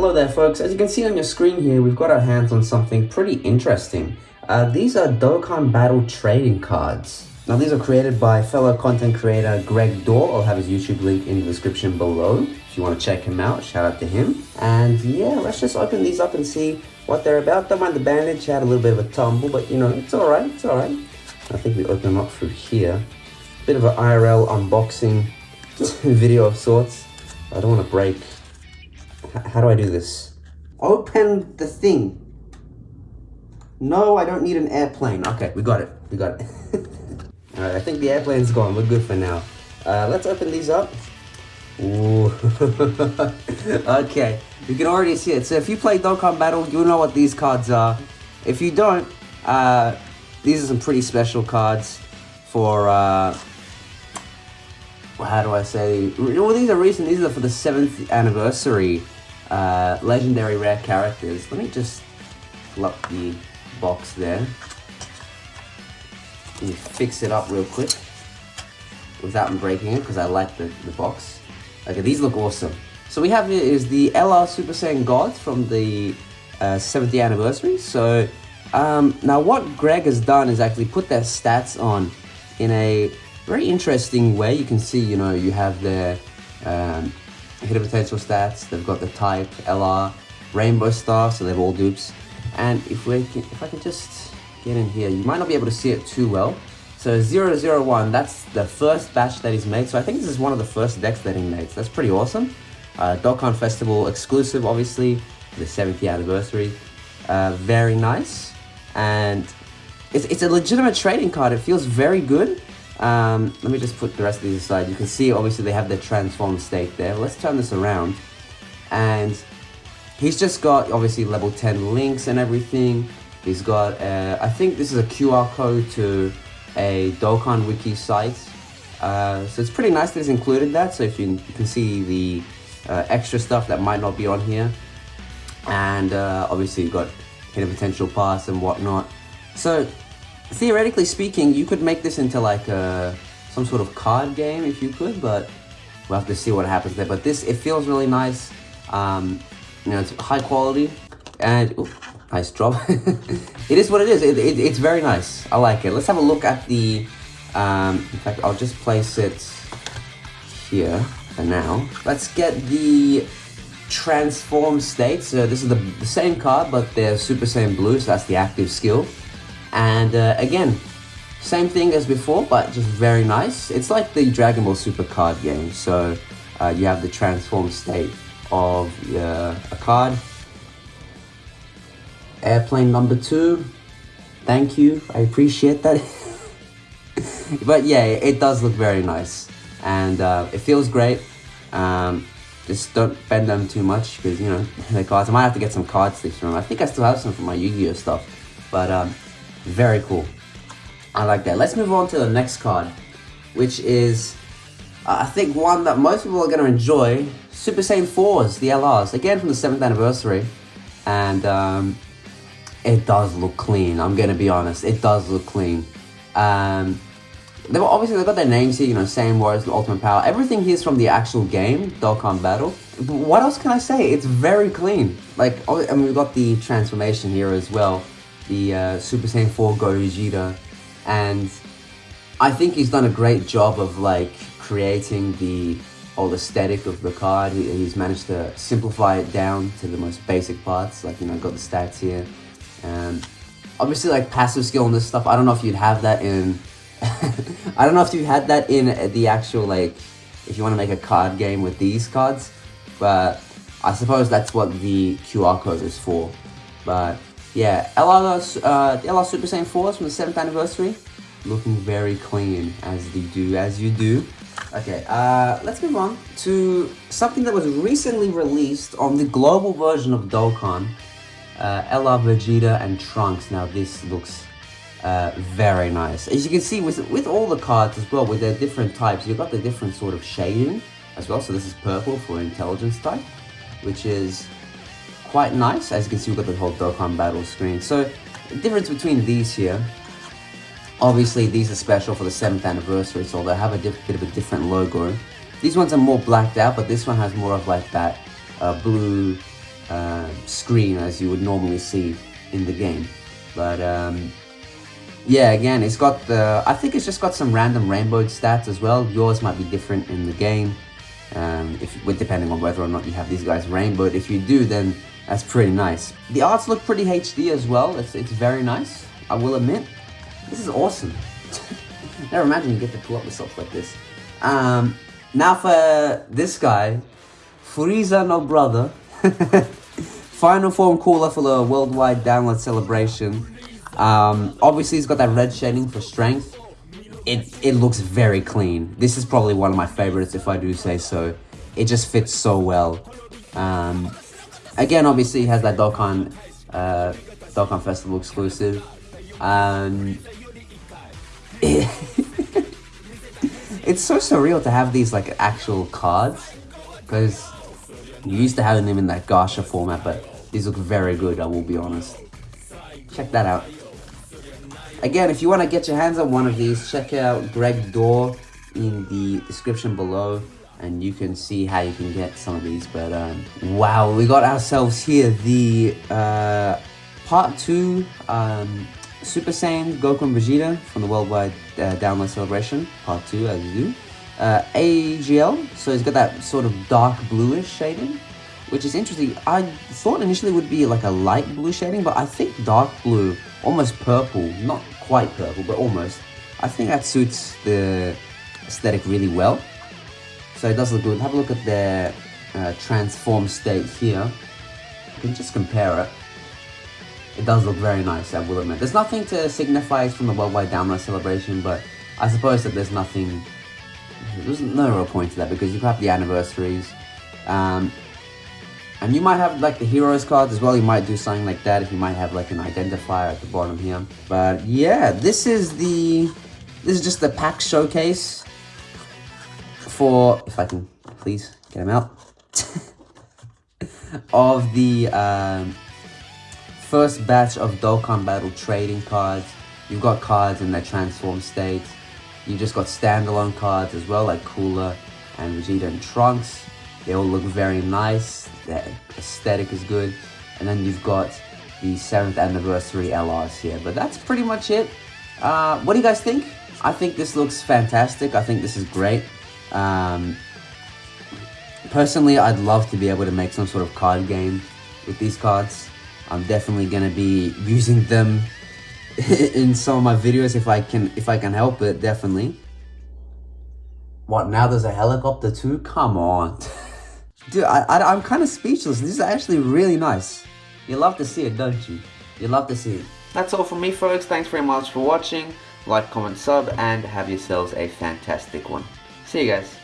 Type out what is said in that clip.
Hello there folks, as you can see on your screen here, we've got our hands on something pretty interesting. Uh, these are Dokkan Battle trading cards. Now these are created by fellow content creator Greg Dorr. I'll have his YouTube link in the description below if you want to check him out. Shout out to him. And yeah, let's just open these up and see what they're about. Don't mind the bandage, had a little bit of a tumble, but you know, it's alright, it's alright. I think we open them up through here. Bit of an IRL unboxing video of sorts. I don't want to break how do I do this? Open the thing. No, I don't need an airplane. Okay, we got it. We got it. Alright, I think the airplane's gone. We're good for now. Uh, let's open these up. Ooh. okay, you can already see it. So if you play Dokkan Battle, you'll know what these cards are. If you don't, uh, these are some pretty special cards for uh, how do I say? Well, these are recent. These are for the seventh anniversary uh, legendary rare characters. Let me just pull the box there. Me fix it up real quick without breaking it because I like the, the box. Okay, these look awesome. So we have here is the LR Super Saiyan God from the uh, 70th anniversary. So um, now what Greg has done is actually put their stats on in a very interesting way. You can see, you know, you have their um, hidden potential stats. They've got the type, LR, rainbow star, so they're all dupes. And if we can, if I can just get in here, you might not be able to see it too well. So 001, that's the first batch that he's made. So I think this is one of the first decks that he made. So that's pretty awesome. Uh, Dokkan Festival exclusive, obviously, the 70th anniversary. Uh, very nice. And it's, it's a legitimate trading card. It feels very good. Um, let me just put the rest of these aside. You can see, obviously, they have their transformed state there. Let's turn this around. And he's just got, obviously, level 10 links and everything. He's got, uh, I think this is a QR code to a Dokkan Wiki site. Uh, so it's pretty nice that he's included that. So if you, you can see the uh, extra stuff that might not be on here. And uh, obviously you've got hidden potential pass and whatnot. So theoretically speaking, you could make this into like a, some sort of card game if you could, but we'll have to see what happens there. But this, it feels really nice. Um, you know, it's high quality and ooh, nice drop. it is what it is. It, it, it's very nice. I like it. Let's have a look at the, um, in fact, I'll just place it here for now. Let's get the transform state. So this is the, the same card, but they're Super Saiyan Blue, so that's the active skill. And uh, again, same thing as before, but just very nice. It's like the Dragon Ball Super card game. So uh, you have the transform state of uh, a card. Airplane number two. Thank you. I appreciate that. but yeah, it does look very nice. And uh, it feels great. Um, just don't bend them too much because, you know, the cards. I might have to get some card sticks from them. I think I still have some from my Yu-Gi-Oh stuff. But um, very cool. I like that. Let's move on to the next card, which is, uh, I think, one that most people are going to enjoy. Super Saiyan 4s, the LRs, again from the 7th anniversary. And um, it does look clean, I'm going to be honest. It does look clean. Um, they were obviously they got their names here, you know, same words, Ultimate Power. Everything here is from the actual game, Dokkan Battle. What else can I say? It's very clean. Like, I mean, we've got the transformation here as well the uh, Super Saiyan 4 Gogeta, and I think he's done a great job of like creating the whole aesthetic of the card. He, he's managed to simplify it down to the most basic parts, like you know, got the stats here. And obviously, like passive skill and this stuff. I don't know if you'd have that in. I don't know if you had that in the actual like, if you want to make a card game with these cards, but I suppose that's what the QR code is for. But yeah, LR, uh, Super Saiyan 4s from the 7th anniversary. Looking very clean, as they do, as you do. Okay, uh, let's move on to something that was recently released on the global version of Dokkan. Uh, LR Vegeta and Trunks. Now this looks uh, very nice. As you can see with, with all the cards as well, with their different types, you've got the different sort of shading as well. So this is purple for intelligence type, which is quite nice. As you can see, we've got the whole Dokkan battle screen. So, the difference between these here, obviously these are special for the 7th anniversary, so they have a bit of a different logo. These ones are more blacked out, but this one has more of like that uh, blue uh, screen as you would normally see in the game. But um, yeah, again, it's got the, I think it's just got some random rainbow stats as well. Yours might be different in the game, um, if depending on whether or not you have these guys rainbowed. If you do, then that's pretty nice. The arts look pretty HD as well. It's, it's very nice, I will admit. This is awesome. Never imagine you get to pull up stuff like this. Um, now for this guy, Frieza no brother. Final form cooler for the worldwide download celebration. Um, obviously, he's got that red shading for strength. It, it looks very clean. This is probably one of my favorites, if I do say so. It just fits so well. Um, again, obviously, he has that Dokkan, uh, Dokkan Festival exclusive. Um, it it's so surreal to have these like actual cards because you used to having them in that Gacha format, but these look very good, I will be honest. Check that out. Again, if you want to get your hands on one of these, check out Greg Dorr in the description below and you can see how you can get some of these. But um, wow, we got ourselves here the uh, part two um, Super Saiyan Goku and Vegeta from the Worldwide uh, Download Celebration, part two as you do. Uh, AGL, so he's got that sort of dark bluish shading, which is interesting. I thought initially would be like a light blue shading, but I think dark blue, almost purple, not quite purple, but almost. I think that suits the aesthetic really well. So it does look good. Have a look at their uh, transform state here. You can just compare it. It does look very nice, I will admit. There's nothing to signify from the worldwide download celebration, but I suppose that there's nothing... There's no real point to that because you have the anniversaries. Um, and you might have like the heroes cards as well. You might do something like that if you might have like an identifier at the bottom here. But yeah, this is the... This is just the pack showcase for, if I can please get them out, of the um, first batch of Dokkan Battle trading cards. You've got cards in their transform state. You've just got standalone cards as well, like Cooler and Vegeta and Trunks. They all look very nice. The aesthetic is good. And then you've got the 7th anniversary LRs here. But that's pretty much it. Uh, what do you guys think? I think this looks fantastic. I think this is great. Um, personally, I'd love to be able to make some sort of card game with these cards. I'm definitely going to be using them in some of my videos if I can if I can help it, definitely. What, now there's a helicopter too? Come on. Dude, I, I, I'm kind of speechless. This is actually really nice. You love to see it, don't you? You love to see it. That's all from me, folks. Thanks very much for watching. Like, comment, sub, and have yourselves a fantastic one. See you guys.